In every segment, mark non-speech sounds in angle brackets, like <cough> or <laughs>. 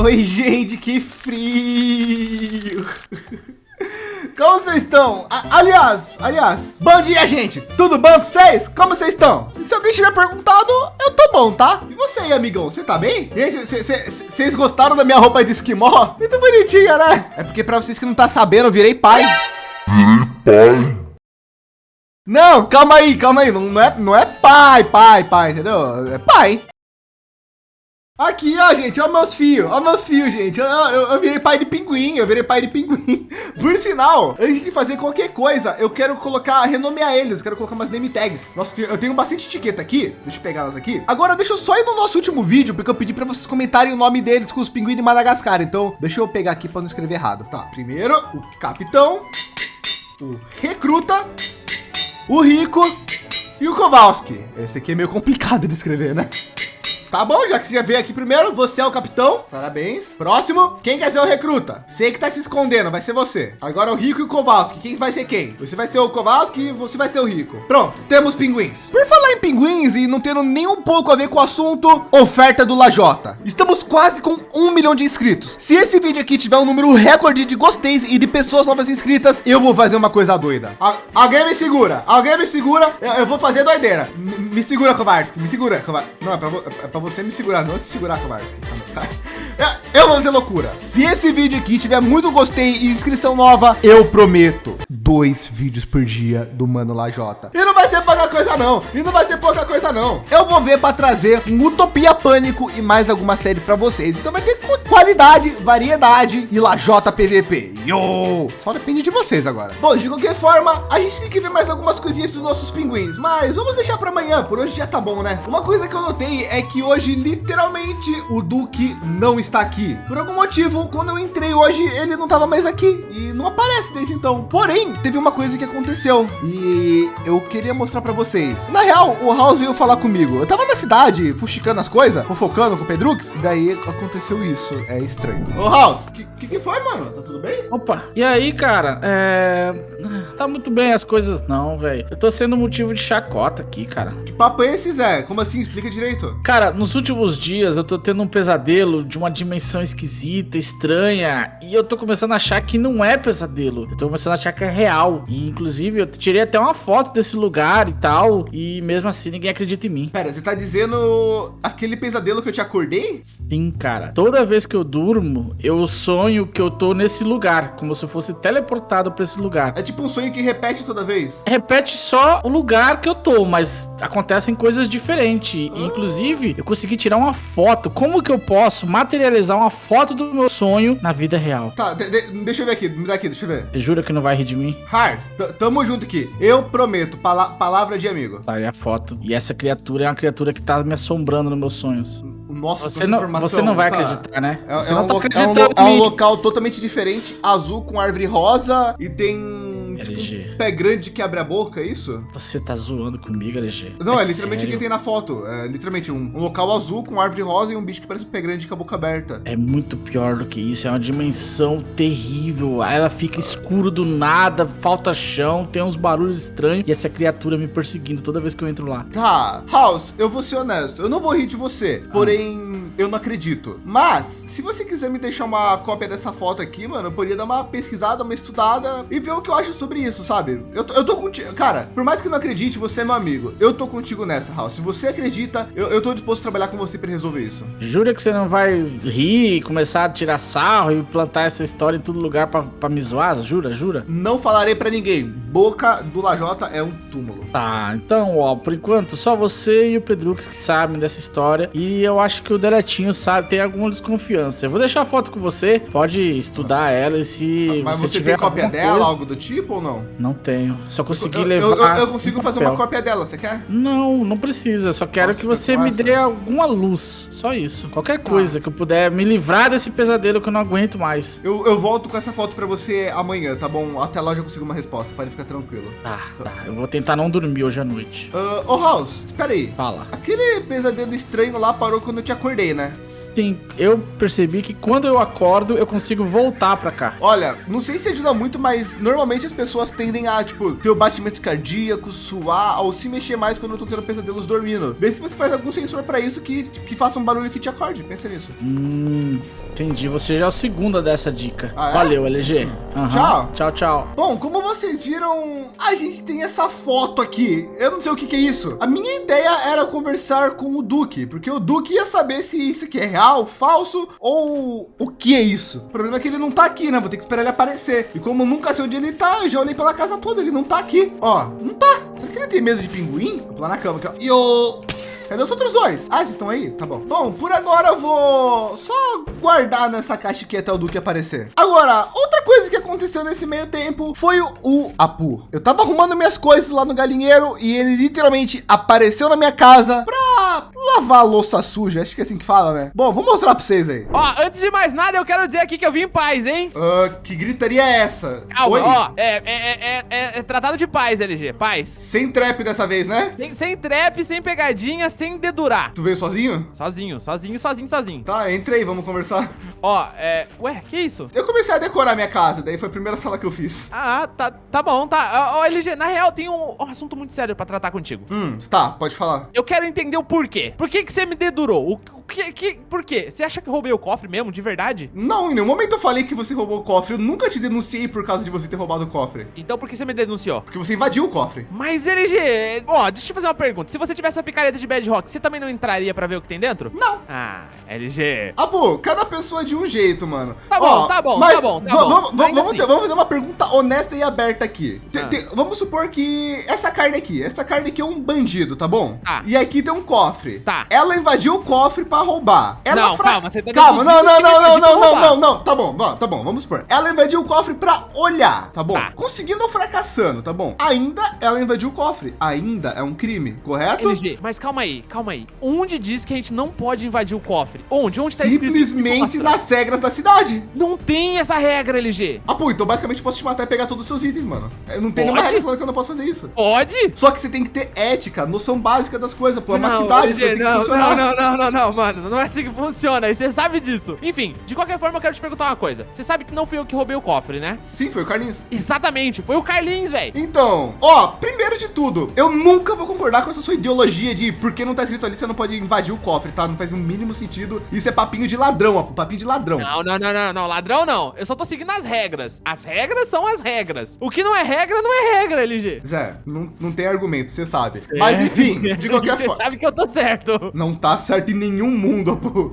Oi, gente, que frio. Como vocês estão? A aliás, aliás, bom dia, gente. Tudo bom com vocês? Como vocês estão? Se alguém tiver perguntado, eu tô bom, tá? E você aí, amigão, você tá bem? Vocês gostaram da minha roupa de esquimó? Muito bonitinha, né? É porque para vocês que não tá sabendo, eu virei pai. Virei pai. Não, calma aí, calma aí. Não, não, é, não é pai, pai, pai, entendeu? É pai. Aqui, ó, gente, ó meus fios, ó meus fios, gente. Eu, eu, eu, virei pai de pinguim, eu virei pai de pinguim. <laughs> Por sinal, antes de fazer qualquer coisa, eu quero colocar, renomear eles, quero colocar umas name tags. Nossa, eu tenho bastante etiqueta aqui, deixa eu pegar elas aqui. Agora, deixa eu só ir no nosso último vídeo, porque eu pedi para vocês comentarem o nome deles com os pinguins de Madagascar. Então, deixa eu pegar aqui para não escrever errado. Tá, primeiro, o capitão, o recruta, o rico e o Kowalski. Esse aqui é meio complicado de escrever, né? Tá bom, já que você já veio aqui primeiro, você é o capitão. Parabéns. Próximo, quem quer ser o recruta? Sei que tá se escondendo, vai ser você. Agora o Rico e o Kowalski. Quem vai ser quem? Você vai ser o Kowalski e você vai ser o Rico. Pronto, temos pinguins. Por falar em pinguins e não tendo nem um pouco a ver com o assunto, oferta do Lajota. Estamos quase com um milhão de inscritos. Se esse vídeo aqui tiver um número recorde de gosteis e de pessoas novas inscritas, eu vou fazer uma coisa doida. A alguém me segura, alguém me segura. Eu, eu vou fazer doideira. M me segura, Kowalski, me segura. Kowalski. Não, é pra, é pra para você me segurar, não te segurar, Kovarski. <laughs> Eu vou fazer loucura. Se esse vídeo aqui tiver muito gostei e inscrição nova, eu prometo dois vídeos por dia do Mano Lajota. E não vai ser pouca coisa não. E não vai ser pouca coisa não. Eu vou ver para trazer um Utopia Pânico e mais alguma série para vocês. Então vai ter qualidade, variedade e Lajota PVP. Yo! Só depende de vocês agora. Bom, de qualquer forma, a gente tem que ver mais algumas coisinhas dos nossos pinguins, mas vamos deixar para amanhã. Por hoje já tá bom, né? Uma coisa que eu notei é que hoje literalmente o Duque não está aqui. Por algum motivo, quando eu entrei hoje, ele não estava mais aqui e não aparece desde então. Porém, teve uma coisa que aconteceu e eu queria mostrar para vocês. Na real, o House veio falar comigo. Eu tava na cidade, fuxicando as coisas, fofocando com o Pedrux, daí aconteceu isso. É estranho. Ô House, que, que, que foi, mano? Tá tudo bem? Opa, e aí, cara? É... Tá muito bem as coisas não, velho. Eu tô sendo motivo de chacota aqui, cara. Que papo é esse, Zé? Como assim? Explica direito. Cara, nos últimos dias eu tô tendo um pesadelo de uma dimensão esquisita, estranha, e eu tô começando a achar que não é pesadelo. Eu tô começando a achar que é real. E inclusive eu tirei até uma foto desse lugar e tal, e mesmo assim ninguém acredita em mim. Pera, você tá dizendo aquele pesadelo que eu te acordei? Sim, cara. Toda vez que eu durmo, eu sonho que eu tô nesse lugar, como se eu fosse teleportado para esse lugar. É tipo um sonho que repete toda vez? Repete só o lugar que eu tô, mas acontecem coisas diferentes. Ah. Inclusive, eu consegui tirar uma foto. Como que eu posso materializar uma foto do meu sonho na vida real? Tá, de, de, deixa eu ver aqui, me dá aqui, deixa eu ver. Você jura que não vai rir de mim? Hars, tamo junto aqui. Eu prometo, pala palavra de amigo. Tá aí a foto. E essa criatura é uma criatura que tá me assombrando nos meus sonhos. Nossa, você não, você não vai tá. acreditar, né? É, é, um, tá é, um, é um local totalmente diferente, azul com árvore rosa e tem Um pé grande que abre a boca, é isso? Você tá zoando comigo, LG? Não, é, é literalmente o que tem na foto. É literalmente um, um, local azul com árvore rosa e um bicho que parece um pé grande com a boca aberta. É muito pior do que isso. É uma dimensão terrível. Ela fica escuro do nada, falta chão, tem uns barulhos estranhos e essa criatura me perseguindo toda vez que eu entro lá. Tá, House, eu vou ser honesto. Eu não vou rir de você, ah. porém eu não acredito. Mas, se você quiser me deixar uma cópia dessa foto aqui, mano, eu poderia dar uma pesquisada, uma estudada e ver o que eu acho sobre isso, sabe? Eu, eu tô contigo, cara, por mais que não acredite, você é meu amigo. Eu tô contigo nessa, House. Se você acredita, eu, eu tô disposto a trabalhar com você para resolver isso. Jura que você não vai rir, começar a tirar sarro e plantar essa história em todo lugar para me zoar? Jura, jura? Não falarei para ninguém. Boca do Lajota é um túmulo. Tá, então, ó, por enquanto, só você e o Pedrux que sabem dessa história. E eu acho que o Deletinho sabe, tem alguma desconfiança. Eu vou deixar a foto com você, pode estudar ela e se Mas você, você tem cópia dela, coisa... algo do tipo? ou não? Não tenho. Só consegui eu, levar. Eu, eu consigo fazer uma cópia dela, você quer? Não, não precisa. Só quero Nossa, que você que me dê alguma luz. Só isso. Qualquer tá. coisa que eu puder me livrar desse pesadelo que eu não aguento mais. Eu, eu volto com essa foto pra você amanhã, tá bom? Até lá eu já consigo uma resposta. Pode ficar tranquilo. Tá, tá. Eu vou tentar não dormir hoje à noite. Uh, ô, House, espera aí. Fala. Aquele pesadelo estranho lá parou quando eu te acordei, né? Sim, eu percebi que quando eu acordo, eu consigo voltar pra cá. Olha, não sei se ajuda muito, mas normalmente as pessoas tendem a, tipo, ter o batimento cardíaco, suar, ou se mexer mais quando eu tô tendo pesadelos dormindo. Vê se você faz algum sensor para isso que, que faça um barulho que te acorde. Pensa nisso. Hum, Entendi. Você já é o segundo dessa dica. Ah, é? Valeu, LG. Aham. Tchau. Tchau, tchau. Bom, como vocês viram, a gente tem essa foto aqui. Eu não sei o que, que é isso. A minha ideia era conversar com o Duque, porque o Duque ia saber se isso aqui é real, falso ou o que é isso. O problema é que ele não tá aqui, né? Vou ter que esperar ele aparecer. E como eu nunca sei onde ele tá, eu já olhei pela casa toda, ele não tá aqui. Ó, não tá. Será que ele tem medo de pinguim? Vou pular na cama aqui, ó. E o... Cadê os outros dois? Ah, vocês estão aí? Tá bom. Bom, por agora eu vou só guardar nessa caixa aqui até o Duque aparecer. Agora, outra coisa que aconteceu nesse meio tempo foi o, o Apu. Eu tava arrumando minhas coisas lá no galinheiro e ele literalmente apareceu na minha casa pra lavar louça suja. Acho que é assim que fala, né? Bom, vou mostrar pra vocês aí. Ó, antes de mais nada, eu quero dizer aqui que eu vim em paz, hein? Ah, que gritaria é essa? Calma, Oi? ó, é, é, é, é- é tratado de paz, LG, paz. Sem trap dessa vez, né? Sem, sem trap, sem pegadinha, sem dedurar. Tu veio sozinho? Sozinho, sozinho, sozinho, sozinho. Tá, entra aí, vamos conversar. Ó, é... Ué, que isso? Eu comecei a decorar minha casa, daí foi a primeira sala que eu fiz. Ah, tá, tá bom, tá. Ó, LG, na real, tem um, um assunto muito sério pra tratar contigo. Hum, tá, pode falar. Eu quero entender o porquê. Por que que você me dedurou? O que, que... Por quê? Você acha que eu roubei o cofre mesmo, de verdade? Não, em nenhum momento eu falei que você roubou o cofre. Eu nunca te denunciei por causa de você ter roubado o cofre. Então por que você me denunciou? Porque você invadiu o cofre. Mas LG, ó, deixa eu te fazer uma pergunta. Se você tivesse a picareta de Bedrock, você também não entraria pra ver o que tem dentro? Não. Ah, LG. Abu, cada pessoa é de um jeito, mano. Tá bom, tá bom, mas tá bom, tá bom. Vamos, vamos, assim. ter- vamos fazer uma pergunta honesta e aberta aqui. Ah. te- vamos supor que essa carne aqui, essa carne aqui é um bandido, tá bom? Tá. E aqui tem um cofre. Tá. Ela invadiu o cofre pra roubar. Ela Não, calma, você tá Calma, não, não, não, não, pra não, não, não, não. Tá bom, tá bom, vamos supor. Ela invadiu o cofre pra olhar, tá bom? Tá. Conseguindo ou fracassando, tá bom? Ainda ela invadiu o cofre. Ainda é um crime, correto? LG, mas calma aí, calma aí. Onde diz que a gente não pode invadir o cofre? Onde? Onde tá? Simplesmente nas regras da cidade. Não tem essa regra, LG. Ah, pô, então basicamente eu posso te matar e pegar todos os seus itens, mano. Eu não tem nenhuma regra falando que eu não posso fazer isso. Pode? Só que você tem que ter ética, noção básica das coisas, pô. É uma não, cidade, LG, tem que não, funcionar. não, não, não, não, não, mano. Não é assim que funciona. E você sabe disso. Enfim, de qualquer forma, eu quero te perguntar uma coisa. Você sabe que não fui eu que roubei o cofre, né? Sim, foi o Carlinhos. Exatamente, foi o Carlinhos, velho. Então, ó, primeiro de tudo, eu nunca vou concordar com essa sua ideologia de porque não tá escrito ali, você não pode invadir o cofre, tá? Não faz o mínimo sentido. Isso é papinho de ladrão, ó, papinho de ladrão. Não, não, não, não, não, ladrão não. Eu só tô seguindo as regras. As regras são as regras. O que não é regra, não é regra, LG. Zé, não, não tem argumento, você sabe. Mas enfim, de <laughs> qualquer Você forma. sabe que eu tô certo. Não tá certo em nenhum mundo, pô.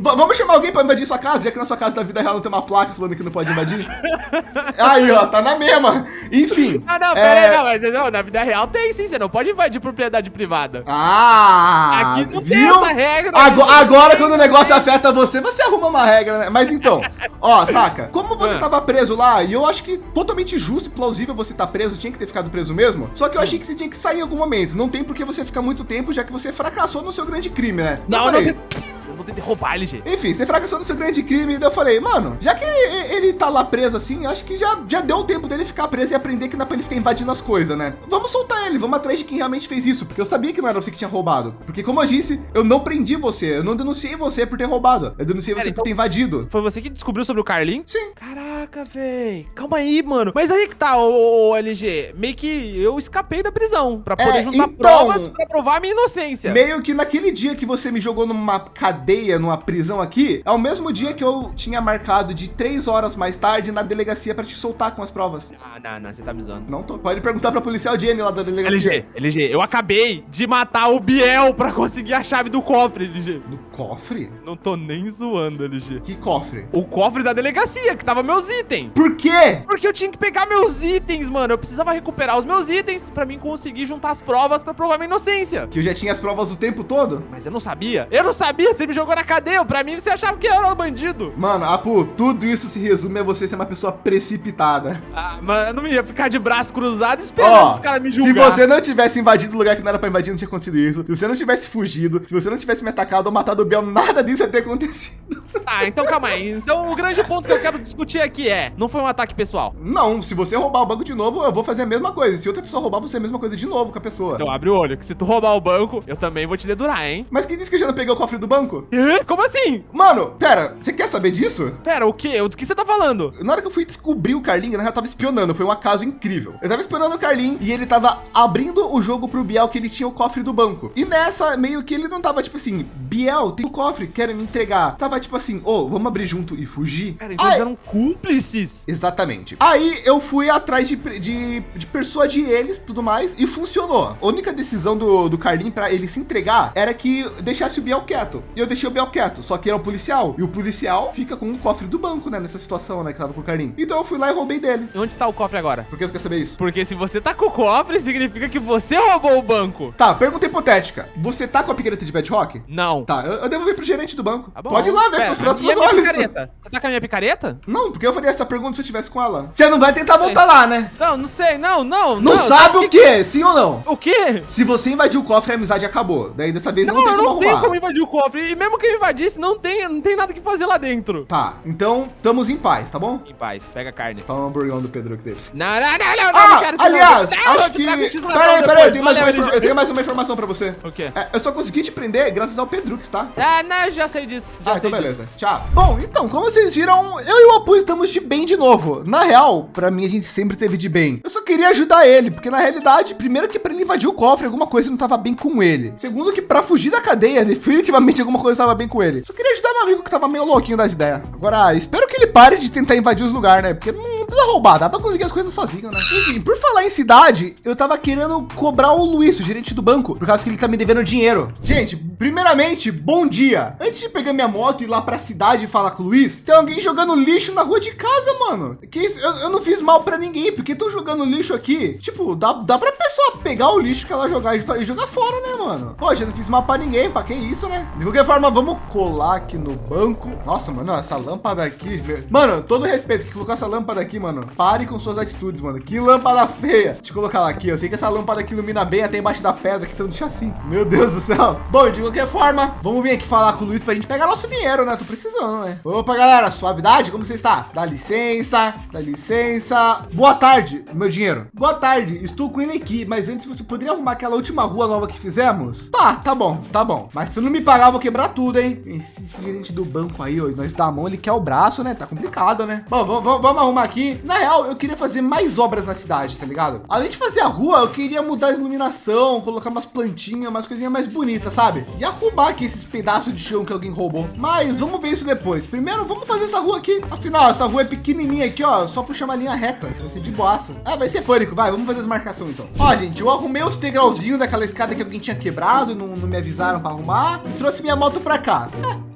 Vamos chamar alguém pra invadir sua casa, já que na sua casa da vida real não tem uma placa falando que não pode invadir? <laughs> Aí, ó, tá na mesma. Enfim. Ah, não, é, pera aí, não, mas não, na vida real tem sim, você não pode invadir propriedade privada. Ah! Aqui não tem viu? essa regra. Ago- né? agora, quando o negócio afeta você, você arruma uma regra, né? Mas então, ó, saca? Como você Ah. tava preso lá, e eu acho que totalmente justo e plausível você tá preso, tinha que ter ficado preso mesmo. Só que eu achei que você tinha que sair em algum momento. Não tem por que você ficar muito tempo, já que você fracassou no seu grande crime, né? Não, não, Yeah. Eu vou ter que roubar, LG. Enfim, você fracassou no seu grande crime, e daí eu falei, mano, já que ele, ele tá lá preso assim, acho que já, já deu o tempo dele ficar preso e aprender que não é pra ele ficar invadindo as coisas, né? Vamos soltar ele, vamos atrás de quem realmente fez isso, porque eu sabia que não era você que tinha roubado. Porque, como eu disse, eu não prendi você, eu não denunciei você por ter roubado, eu denunciei você então- por ter invadido. Foi você que descobriu sobre o Carlinhos? Sim. Caraca, véi. Calma aí, mano. Mas aí que tá, ô, LG. Meio que eu escapei da prisão pra poder É, juntar então- provas pra provar a minha inocência. Meio que naquele dia que você me jogou numa cadeia, numa prisão aqui, é o mesmo dia que eu tinha marcado de três horas mais tarde na delegacia pra te soltar com as provas. Ah, não, não, você tá me zoando. Não tô. Pode perguntar pra policial Jenny lá da delegacia. LG, LG, eu acabei de matar o Biel pra conseguir a chave do cofre, LG. Do cofre? Não tô nem zoando, LG. Que cofre? O cofre da delegacia, que tava meus itens. Por quê? Porque eu tinha que pegar meus itens, mano. Eu precisava recuperar os meus itens pra mim conseguir juntar as provas pra provar minha inocência. Que eu já tinha as provas o tempo todo? Mas eu não sabia. Eu não sabia. Você me jogou na cadeia. Pra mim, você achava que eu era um bandido. Mano, Apu, tudo isso se resume a você ser uma pessoa precipitada. Ah, mano, eu não ia ficar de braço cruzado esperando Ó, os caras me se julgar. você não tivesse invadido o lugar que não era pra invadir, não tinha acontecido isso. Se você não tivesse fugido, se você não tivesse me atacado ou matado o Biel, nada disso ia ter acontecido. <laughs> Ah, então calma aí. Então o grande ponto que eu quero discutir aqui é: não foi um ataque pessoal. Não, se você roubar o banco de novo, eu vou fazer a mesma coisa. Se outra pessoa roubar, você é a mesma coisa de novo com a pessoa. Então abre o olho, que se tu roubar o banco, eu também vou te dedurar, hein? Mas quem disse que eu já não peguei o cofre do banco? Banco. Hã? Como assim? Mano, pera, você quer saber disso? Pera, o quê? O que você tá falando? Na hora que eu fui descobrir o Carlinho, na real, eu tava espionando. Foi um acaso incrível. Eu tava esperando o Carlinho e ele tava abrindo o jogo pro Biel que ele tinha o cofre do banco. E nessa, meio que ele não tava tipo assim, Biel, tem o cofre, querem me entregar. Tava tipo assim, ô, oh, vamos abrir junto e fugir. Cara, então eles eram cúmplices. Exatamente. Aí eu fui atrás de, de, de persuadir eles, tudo mais, e funcionou. A única decisão do, do Carlinho para ele se entregar era que deixasse o Biel quieto. E eu deixei o Biel quieto, só que ele é o policial. E o policial fica com o cofre do banco, né? Nessa situação, né? Que tava com o Carlinho. Então eu fui lá e roubei dele. E onde tá o cofre agora? Por que você quer saber isso? Porque se você tá com o cofre, significa que você roubou o banco. Tá, pergunta hipotética. Você tá com a picareta de Bedrock? Não. Tá, eu, eu devolvi pro gerente do banco. Tá. Pode ir lá ver Pera, com a minha horas. picareta? Você tá com a minha picareta? Não, porque eu faria essa pergunta se eu tivesse com ela. Você não vai tentar voltar lá, né? Não, não sei. Não, não. Não, sabe o quê? Sim ou não? O quê? Se você invadiu o cofre, a amizade acabou. Daí dessa vez Não, não, tem eu como não tenho arrumar. como invadir o cofre. E mesmo que eu invadisse, não tem, não tem nada que fazer lá dentro. Tá, então estamos em paz, tá bom? Em paz, pega a carne. Tá um hamburgão do Pedro que deles. Não, não, não, não, Ah, não aliás, não. Acho que... Peraí, peraí, eu tenho, mais uma, Valeu, LG. eu tenho mais uma informação pra você. O quê? É, eu só consegui te prender graças ao Pedrux, tá? Ah, não, eu já sei disso. Já Ah, sei então disso. beleza. Tchau. Bom, então, como vocês viram, eu e o Apu estamos de bem de novo. Na real, pra mim, a gente sempre teve de bem. Eu só queria ajudar ele, porque na realidade, primeiro que pra ele invadir o cofre, alguma coisa não tava bem com ele. Segundo que pra fugir da cadeia, definitivamente alguma coisa tava bem com ele. Só queria ajudar meu amigo que tava meio louquinho das ideias. Agora, espero que ele pare de tentar invadir os lugares, né? Porque não precisa roubar, dá pra conseguir as coisas sozinho, né? Enfim, por falar em cidade, eu tava querendo cobrar o Luiz, o gerente do banco, por causa que ele tá me devendo dinheiro. Gente, primeiramente, bom dia. Antes de pegar minha moto e ir lá pra cidade e falar com o Luiz, tem alguém jogando lixo na rua de casa, mano. Que isso? Eu, eu não fiz mal pra ninguém, porque tô jogando lixo aqui. Tipo, dá, dá pra pessoa pegar o lixo que ela jogar e jogar fora, né, mano? Poxa, não fiz mal pra ninguém, pra que isso, né? De qualquer forma, vamos colar aqui no banco. Nossa, mano, essa lâmpada aqui. Mano, todo respeito que colocou essa lâmpada aqui, mano. Pare com suas atitudes, mano. Que lâmpada feia. Deixa eu colocar ela aqui. Eu sei que essa lâmpada aqui ilumina bem até embaixo da pedra que tá no chassi. Meu Deus do céu. Bom, de qualquer forma, vamos vir aqui falar com o Luiz pra gente pegar nosso dinheiro, né? Tô precisando, né? Opa, galera, suavidade, como você está? Dá licença, dá licença. Boa tarde, meu dinheiro. Boa tarde, estou com ele aqui, mas antes você poderia arrumar aquela última rua nova que fizemos? Tá, tá bom, tá bom. Mas se não me pagar, vou quebrar tudo, hein? Esse, esse gerente do banco aí, ó, nós dá a mão, ele quer o braço, né? Tá complicado, né? Bom, vamos arrumar aqui. Na real, eu queria fazer mais obras na cidade, tá ligado? Além de fazer a rua, eu queria mudar a iluminação, colocar umas plantinhas, umas coisinhas mais bonitas, sabe? E arrumar aqui esses pedaços de chão que alguém roubou. Mas vamos ver isso depois. Primeiro, vamos fazer essa rua aqui. Afinal, essa rua é pequenininha aqui, ó. Só puxar uma linha reta. Vai ser de boassa. Ah, vai ser pânico. Vai, vamos fazer as marcações então. Ó, gente, eu arrumei os degrauzinhos daquela escada que alguém tinha quebrado, não, não me avisaram para arrumar. E trouxe minha moto para cá.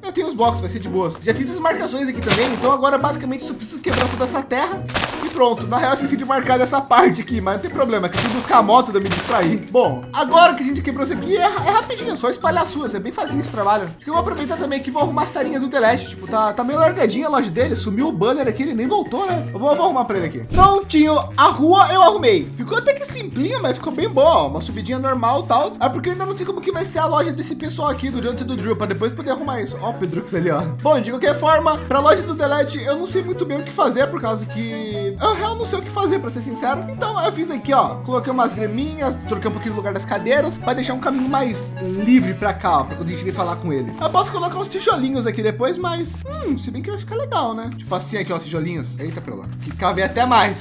É, eu tenho os blocos, vai ser de boas. Já fiz as marcações aqui também, então agora basicamente só preciso quebrar toda essa terra pronto. Na real, eu esqueci de marcar dessa parte aqui, mas não tem problema, que fui buscar a moto da me distrair. Bom, agora que a gente quebrou isso aqui, é, é rapidinho, só espalhar as suas, é bem facinho esse trabalho. Acho que eu vou aproveitar também que vou arrumar a sarinha do Delete, tipo, tá, tá meio largadinha a loja dele, sumiu o banner aqui, ele nem voltou, né? Eu vou, vou arrumar pra ele aqui. Prontinho, a rua eu arrumei. Ficou até que simplinha, mas ficou bem boa, uma subidinha normal e tal. É porque eu ainda não sei como que vai ser a loja desse pessoal aqui do Jonathan do Drill, pra depois poder arrumar isso. Ó o Pedrux ali, ó. Bom, de qualquer forma, pra loja do Delete, eu não sei muito bem o que fazer, por causa que real não sei o que fazer, pra ser sincero. Então eu fiz aqui, ó, coloquei umas graminhas, troquei um pouquinho o lugar das cadeiras, pra deixar um caminho mais livre pra cá, ó, pra quando a gente vir falar com ele. Eu posso colocar uns tijolinhos aqui depois, mas, hum, se bem que vai ficar legal, né? Tipo assim aqui, ó, tijolinhos. Eita, pelo. Que cabe até mais.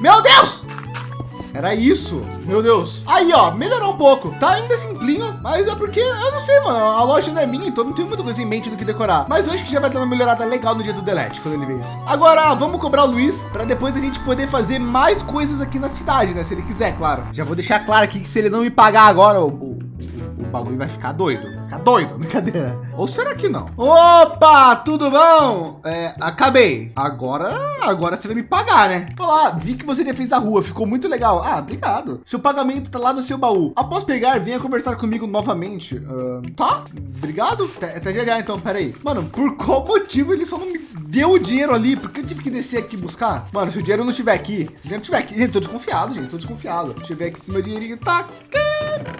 Meu Deus! Era isso, meu Deus. Aí, ó, melhorou um pouco. Tá ainda simplinho, mas é porque eu não sei, mano. A loja não é minha, então não tenho muita coisa em mente do que decorar. Mas eu acho que já vai dar uma melhorada legal no dia do Delete, quando ele vê isso. Agora, vamos cobrar o Luiz para depois a gente poder fazer mais coisas aqui na cidade, né? Se ele quiser, claro. Já vou deixar claro aqui que se ele não me pagar agora, o, o, o bagulho vai ficar doido. Ficar doido, brincadeira. Ou será que não? Opa, tudo bom? É, acabei. Agora, agora você vai me pagar, né? Olá, vi que você já fez a rua, ficou muito legal. Ah, obrigado. Seu pagamento tá lá no seu baú. Após pegar, venha conversar comigo novamente. Ahn, tá? Obrigado. Até já já, então, peraí. Mano, por qual motivo ele só não me deu o dinheiro ali? Porque eu tive que descer aqui buscar? Mano, se o dinheiro não estiver aqui, se o dinheiro não estiver aqui, gente, tô desconfiado, gente, tô desconfiado. Deixa eu ver aqui se meu dinheirinho tá.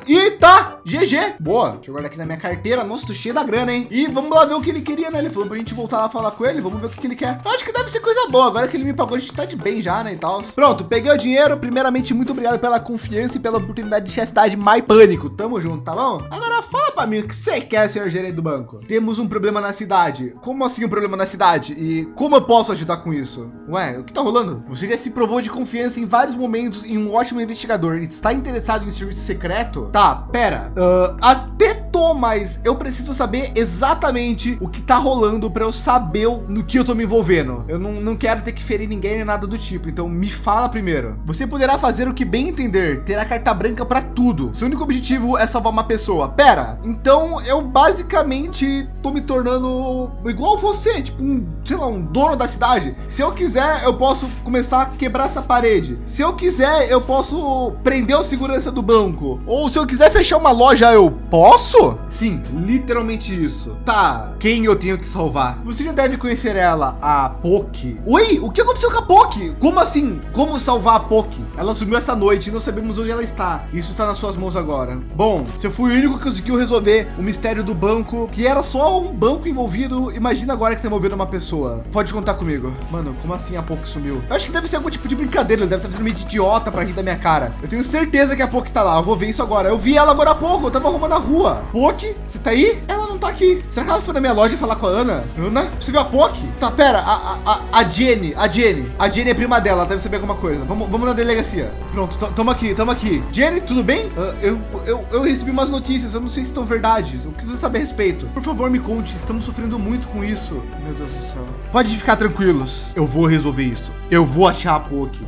E tá, GG. Boa. Deixa eu guardar aqui na minha carteira. Nossa, tô cheio da grana. hein? E vamos lá ver o que ele queria, né? Ele falou pra gente voltar lá falar com ele. Vamos ver o que, ele quer. Eu acho que deve ser coisa boa. Agora que ele me pagou, a gente tá de bem já, né? E tal. Pronto, peguei o dinheiro. Primeiramente, muito obrigado pela confiança e pela oportunidade de chastidade mais pânico. Tamo junto, tá bom? Agora fala pra mim o que você quer, senhor gerente do banco. Temos um problema na cidade. Como assim um problema na cidade? E como eu posso ajudar com isso? Ué, o que tá rolando? Você já se provou de confiança em vários momentos em um ótimo investigador. Está interessado em serviço secreto? Tá, pera. Uh, até mas eu preciso saber exatamente o que tá rolando para eu saber no que eu tô me envolvendo. Eu não, não quero ter que ferir ninguém nem nada do tipo. Então me fala primeiro. Você poderá fazer o que bem entender. Ter a carta branca para tudo. Seu único objetivo é salvar uma pessoa. Pera. Então eu basicamente tô me tornando igual você, tipo um, sei lá, um dono da cidade. Se eu quiser, eu posso começar a quebrar essa parede. Se eu quiser, eu posso prender o segurança do banco. Ou se eu quiser fechar uma loja, eu posso? Sim, literalmente isso. Tá, quem eu tenho que salvar? Você já deve conhecer ela, a Poki. Oi, o que aconteceu com a Poki? Como assim? Como salvar a Poki? Ela sumiu essa noite e não sabemos onde ela está. Isso está nas suas mãos agora. Bom, se eu fui o único que conseguiu resolver o mistério do banco, que era só um banco envolvido, imagina agora que tá envolvendo uma pessoa. Pode contar comigo. Mano, como assim a Poki sumiu? Eu acho que deve ser algum tipo de brincadeira. Ele deve estar fazendo meio de idiota para rir da minha cara. Eu tenho certeza que a Poki tá lá. Eu vou ver isso agora. Eu vi ela agora há pouco. Eu tava arrumando a rua. Poki, você tá aí? Ela não tá aqui. Será que ela foi na minha loja falar com a Ana? Ana? Você viu a Poki? Tá, pera. A, a, a Jenny. A Jenny. A Jenny é prima dela. Ela deve saber alguma coisa. Vamos, vamos na delegacia. Pronto, tamo aqui, tamo aqui. Jenny, tudo bem? Uh, eu, eu, eu recebi umas notícias. Eu não sei se estão verdade. O que você sabe a respeito? Por favor, me conte. Estamos sofrendo muito com isso. Meu Deus do céu. Pode ficar tranquilos. Eu vou resolver isso. Eu vou achar a Poki.